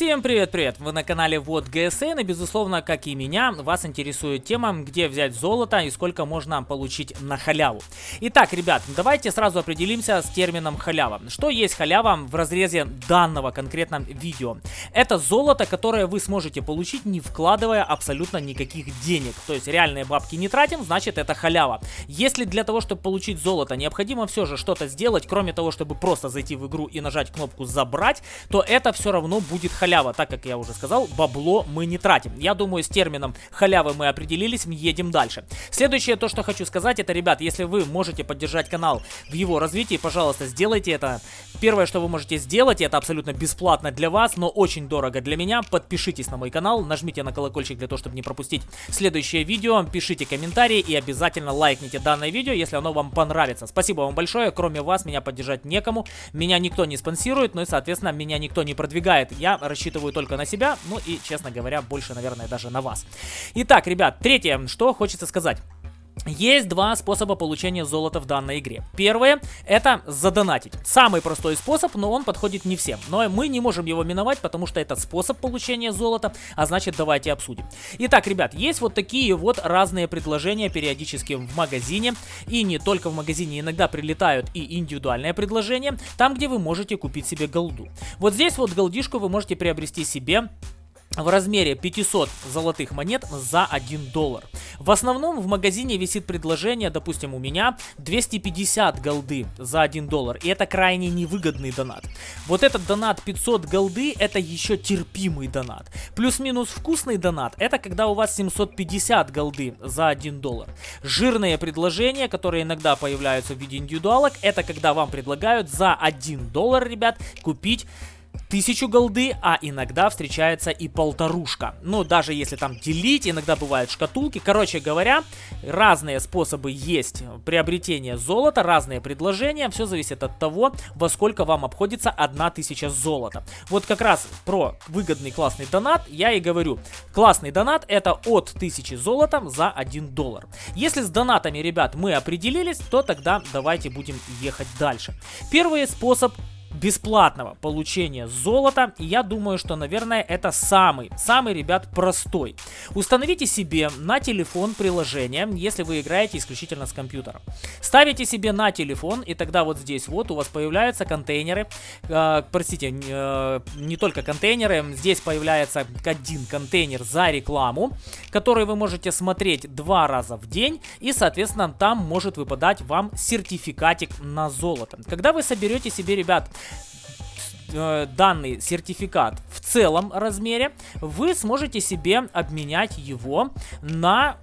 Всем привет-привет! Вы на канале Вот ГСН и безусловно, как и меня, вас интересует тема, где взять золото и сколько можно получить на халяву. Итак, ребят, давайте сразу определимся с термином халява. Что есть халява в разрезе данного конкретно видео? Это золото, которое вы сможете получить, не вкладывая абсолютно никаких денег. То есть реальные бабки не тратим, значит это халява. Если для того, чтобы получить золото, необходимо все же что-то сделать, кроме того, чтобы просто зайти в игру и нажать кнопку «Забрать», то это все равно будет халява, так как я уже сказал, бабло мы не тратим. Я думаю, с термином халявы мы определились, едем дальше. Следующее, то, что хочу сказать, это, ребят, если вы можете поддержать канал в его развитии, пожалуйста, сделайте это. Первое, что вы можете сделать, это абсолютно бесплатно для вас, но очень дорого для меня. Подпишитесь на мой канал, нажмите на колокольчик для того, чтобы не пропустить следующее видео, пишите комментарии и обязательно лайкните данное видео, если оно вам понравится. Спасибо вам большое, кроме вас меня поддержать некому, меня никто не спонсирует, ну и, соответственно, меня никто не продвигает. Я рассчитываю рассчитываю только на себя, ну и, честно говоря, больше, наверное, даже на вас. Итак, ребят, третье, что хочется сказать. Есть два способа получения золота в данной игре. Первое это задонатить. Самый простой способ, но он подходит не всем. Но мы не можем его миновать, потому что это способ получения золота, а значит давайте обсудим. Итак, ребят, есть вот такие вот разные предложения периодически в магазине. И не только в магазине, иногда прилетают и индивидуальные предложения, там где вы можете купить себе голду. Вот здесь вот голдишку вы можете приобрести себе в размере 500 золотых монет за 1 доллар. В основном в магазине висит предложение, допустим, у меня 250 голды за 1 доллар, и это крайне невыгодный донат. Вот этот донат 500 голды, это еще терпимый донат. Плюс-минус вкусный донат, это когда у вас 750 голды за 1 доллар. Жирные предложения, которые иногда появляются в виде индивидуалок, это когда вам предлагают за 1 доллар, ребят, купить тысячу голды, а иногда встречается и полторушка. Ну, даже если там делить, иногда бывают шкатулки. Короче говоря, разные способы есть приобретения золота, разные предложения. Все зависит от того, во сколько вам обходится одна тысяча золота. Вот как раз про выгодный классный донат я и говорю. Классный донат это от 1000 золота за 1 доллар. Если с донатами, ребят, мы определились, то тогда давайте будем ехать дальше. Первый способ бесплатного получения золота. И я думаю, что, наверное, это самый, самый, ребят, простой. Установите себе на телефон приложение, если вы играете исключительно с компьютера. Ставите себе на телефон, и тогда вот здесь вот у вас появляются контейнеры. Э, простите, э, не только контейнеры, здесь появляется один контейнер за рекламу, который вы можете смотреть два раза в день, и, соответственно, там может выпадать вам сертификатик на золото. Когда вы соберете себе, ребят, данный сертификат в целом размере, вы сможете себе обменять его на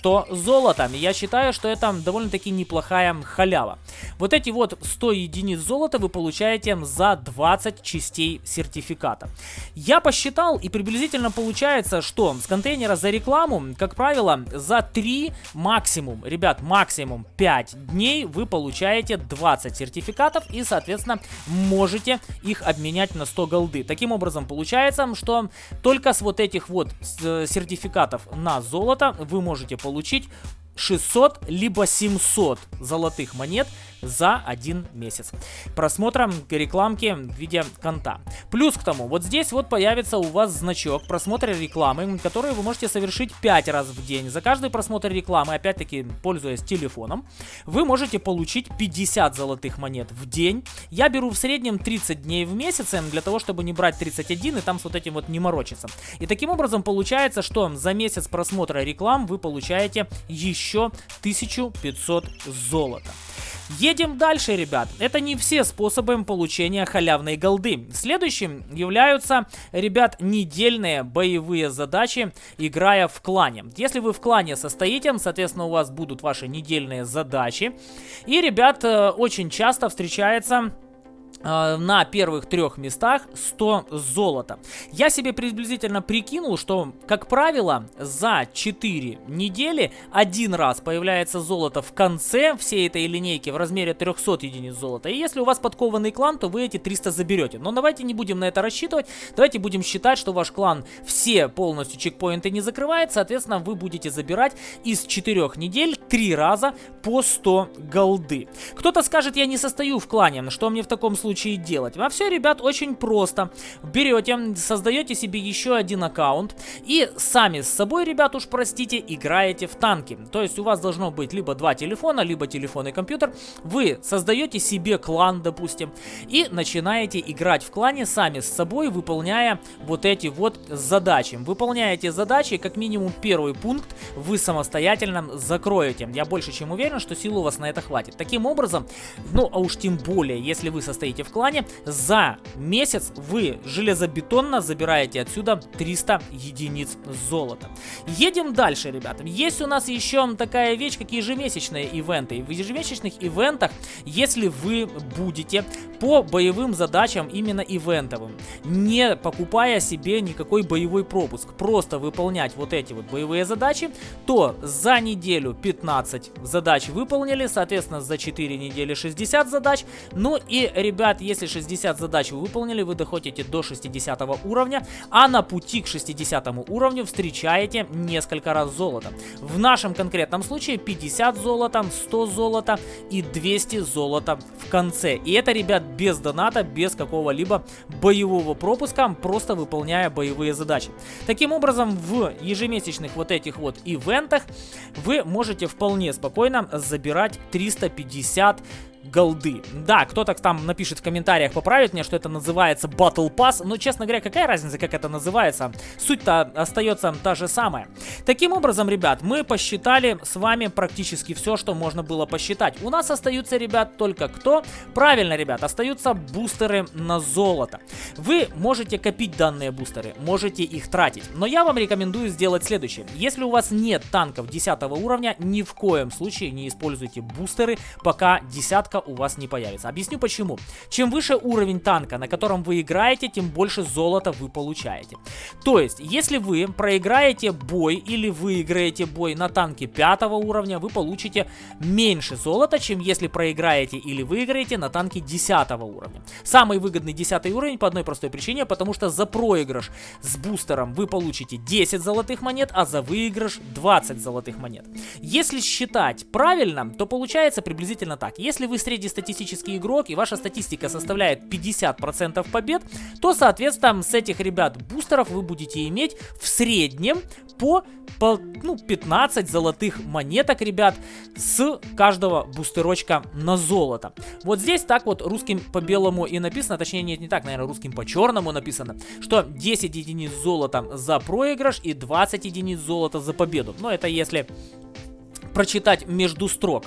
100 золотом. Я считаю, что это довольно-таки неплохая халява. Вот эти вот 100 единиц золота вы получаете за 20 частей сертификата. Я посчитал и приблизительно получается, что с контейнера за рекламу, как правило, за 3 максимум, ребят, максимум 5 дней вы получаете 20 сертификатов и, соответственно, можете их обменять на 100 голды. Таким образом, получается, что только с вот этих вот э, сертификатов на золото вы можете получить 600 либо 700 золотых монет за один месяц просмотра рекламки в виде конта. Плюс к тому, вот здесь вот появится у вас значок просмотра рекламы, который вы можете совершить 5 раз в день. За каждый просмотр рекламы, опять-таки пользуясь телефоном, вы можете получить 50 золотых монет в день. Я беру в среднем 30 дней в месяц для того, чтобы не брать 31 и там с вот этим вот не морочиться. И таким образом получается, что за месяц просмотра реклам вы получаете еще 1500 золота. Едем дальше, ребят. Это не все способы получения халявной голды. Следующим являются, ребят, недельные боевые задачи, играя в клане. Если вы в клане состоите, соответственно, у вас будут ваши недельные задачи. И, ребят, э, очень часто встречается на первых трех местах 100 золота. Я себе приблизительно прикинул, что, как правило, за 4 недели один раз появляется золото в конце всей этой линейки в размере 300 единиц золота. И если у вас подкованный клан, то вы эти 300 заберете. Но давайте не будем на это рассчитывать. Давайте будем считать, что ваш клан все полностью чекпоинты не закрывает. Соответственно, вы будете забирать из 4 недель 3 раза по 100 голды. Кто-то скажет, я не состою в клане. Что мне в таком случае делать? А все, ребят, очень просто. Берете, создаете себе еще один аккаунт и сами с собой, ребят, уж простите, играете в танки. То есть у вас должно быть либо два телефона, либо телефон и компьютер. Вы создаете себе клан, допустим, и начинаете играть в клане сами с собой, выполняя вот эти вот задачи. Выполняете задачи, как минимум первый пункт вы самостоятельно закроете. Я больше чем уверен, что сил у вас на это хватит. Таким образом, ну а уж тем более, если вы состоите в клане, за месяц вы железобетонно забираете отсюда 300 единиц золота. Едем дальше, ребята. Есть у нас еще такая вещь, как ежемесячные ивенты. В ежемесячных ивентах, если вы будете по боевым задачам именно ивентовым, не покупая себе никакой боевой пропуск, просто выполнять вот эти вот боевые задачи, то за неделю 15 задач выполнили, соответственно за 4 недели 60 задач. Ну и, ребят, если 60 задач вы выполнили, вы доходите до 60 уровня, а на пути к 60 уровню встречаете несколько раз золото. В нашем конкретном случае 50 золота, 100 золота и 200 золота в конце. И это, ребят, без доната, без какого-либо боевого пропуска, просто выполняя боевые задачи. Таким образом, в ежемесячных вот этих вот ивентах вы можете вполне спокойно забирать 350 голды. Да, кто-то там напишет в комментариях, поправит мне, что это называется Battle Pass, но, честно говоря, какая разница, как это называется? Суть-то остается та же самая. Таким образом, ребят, мы посчитали с вами практически все, что можно было посчитать. У нас остаются, ребят, только кто? Правильно, ребят, остаются бустеры на золото. Вы можете копить данные бустеры, можете их тратить, но я вам рекомендую сделать следующее. Если у вас нет танков 10 уровня, ни в коем случае не используйте бустеры, пока десятка у вас не появится. Объясню почему. Чем выше уровень танка, на котором вы играете, тем больше золота вы получаете. То есть, если вы проиграете бой или выиграете бой на танке 5 уровня, вы получите меньше золота, чем если проиграете или выиграете на танке 10 уровня. Самый выгодный 10 уровень по одной простой причине, потому что за проигрыш с бустером вы получите 10 золотых монет, а за выигрыш 20 золотых монет. Если считать правильно, то получается приблизительно так. Если вы среднестатистический игрок и ваша статистика составляет 50% побед, то, соответственно, с этих ребят бустеров вы будете иметь в среднем по, по ну, 15 золотых монеток, ребят, с каждого бустерочка на золото. Вот здесь так вот русским по белому и написано, точнее нет, не так, наверное, русским по черному написано, что 10 единиц золота за проигрыш и 20 единиц золота за победу. Но это если прочитать между строк.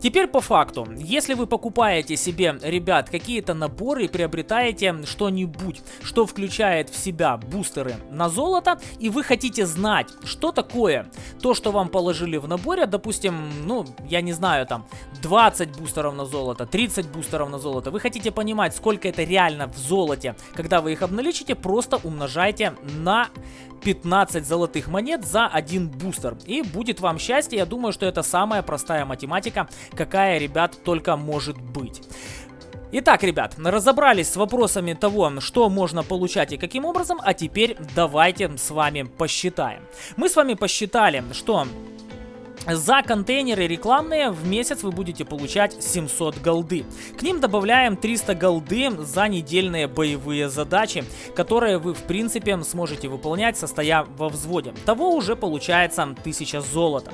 Теперь по факту, если вы покупаете себе, ребят, какие-то наборы и приобретаете что-нибудь, что включает в себя бустеры на золото, и вы хотите знать, что такое то, что вам положили в наборе, допустим, ну, я не знаю, там, 20 бустеров на золото, 30 бустеров на золото, вы хотите понимать, сколько это реально в золоте, когда вы их обналичите, просто умножайте на 15 золотых монет за один бустер. И будет вам счастье, я думаю, что это самая простая математика, какая, ребят, только может быть. Итак, ребят, разобрались с вопросами того, что можно получать и каким образом, а теперь давайте с вами посчитаем. Мы с вами посчитали, что за контейнеры рекламные в месяц вы будете получать 700 голды. К ним добавляем 300 голды за недельные боевые задачи, которые вы в принципе сможете выполнять, состоя во взводе. Того уже получается 1000 золота.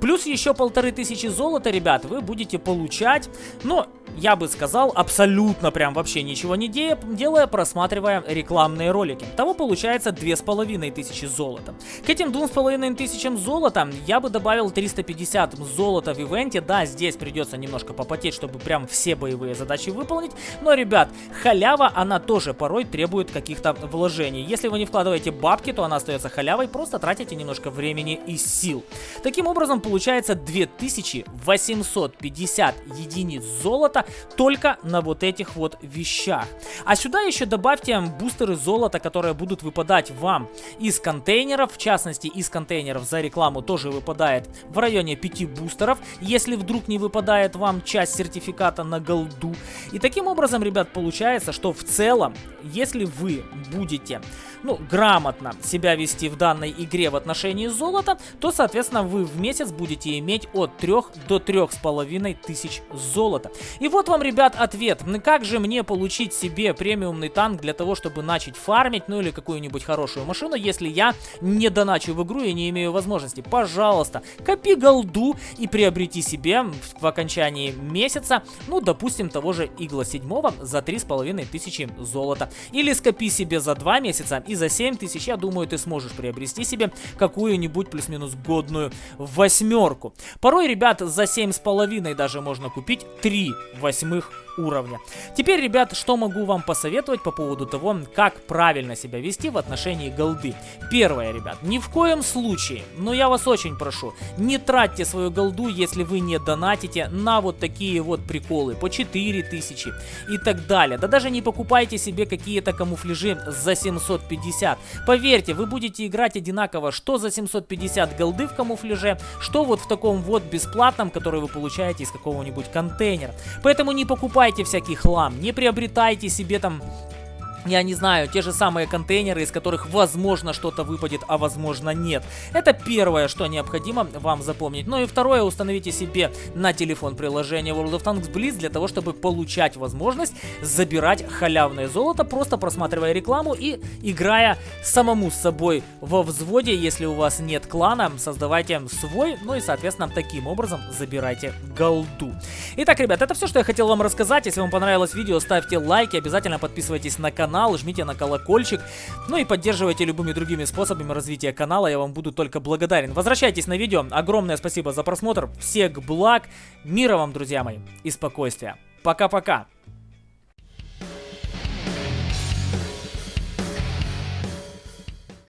Плюс еще полторы тысячи золота, ребят, вы будете получать, ну, я бы сказал, абсолютно прям вообще ничего не де делая, просматривая рекламные ролики. Того получается две с половиной тысячи золота. К этим двум с половиной тысячам золота я бы добавил 350 золота в ивенте. Да, здесь придется немножко попотеть, чтобы прям все боевые задачи выполнить. Но, ребят, халява, она тоже порой требует каких-то вложений. Если вы не вкладываете бабки, то она остается халявой, просто тратите немножко времени и сил. Таким образом, получается 2850 единиц золота только на вот этих вот вещах. А сюда еще добавьте бустеры золота, которые будут выпадать вам из контейнеров. В частности, из контейнеров за рекламу тоже выпадает в районе 5 бустеров, если вдруг не выпадает вам часть сертификата на голду. И таким образом, ребят, получается, что в целом, если вы будете ну, грамотно себя вести в данной игре в отношении золота, то, соответственно, вы в месяц будете иметь от 3 до 3,5 тысяч золота. И вот вам, ребят, ответ. Как же мне получить себе премиумный танк для того, чтобы начать фармить, ну или какую-нибудь хорошую машину, если я не доначу в игру и не имею возможности? Пожалуйста, копи голду и приобрети себе в окончании месяца, ну, допустим, того же Игла 7 за 3,5 тысячи золота. Или скопи себе за 2 месяца и за 7 тысяч, я думаю, ты сможешь приобрести себе какую-нибудь плюс-минус годную восьмерку. Порой, ребят, за 7,5 даже можно купить 3 восьмых уровня. Теперь, ребят, что могу вам посоветовать по поводу того, как правильно себя вести в отношении голды. Первое, ребят, ни в коем случае, но я вас очень прошу, не тратьте свою голду, если вы не донатите на вот такие вот приколы по 4000 и так далее. Да даже не покупайте себе какие-то камуфляжи за 750. Поверьте, вы будете играть одинаково, что за 750 голды в камуфляже, что вот в таком вот бесплатном, который вы получаете из какого-нибудь контейнера. Поэтому не покупайте покупайте всякий хлам, не приобретайте себе там я не знаю, те же самые контейнеры, из которых возможно что-то выпадет, а возможно нет. Это первое, что необходимо вам запомнить. Ну и второе, установите себе на телефон приложение World of Tanks Blitz для того, чтобы получать возможность забирать халявное золото, просто просматривая рекламу и играя самому с собой во взводе. Если у вас нет клана, создавайте свой, ну и соответственно таким образом забирайте голду. Итак, ребят, это все, что я хотел вам рассказать. Если вам понравилось видео, ставьте лайки, обязательно подписывайтесь на канал канал, жмите на колокольчик, ну и поддерживайте любыми другими способами развития канала, я вам буду только благодарен. Возвращайтесь на видео, огромное спасибо за просмотр, всех благ, мира вам, друзья мои, и спокойствия. Пока-пока.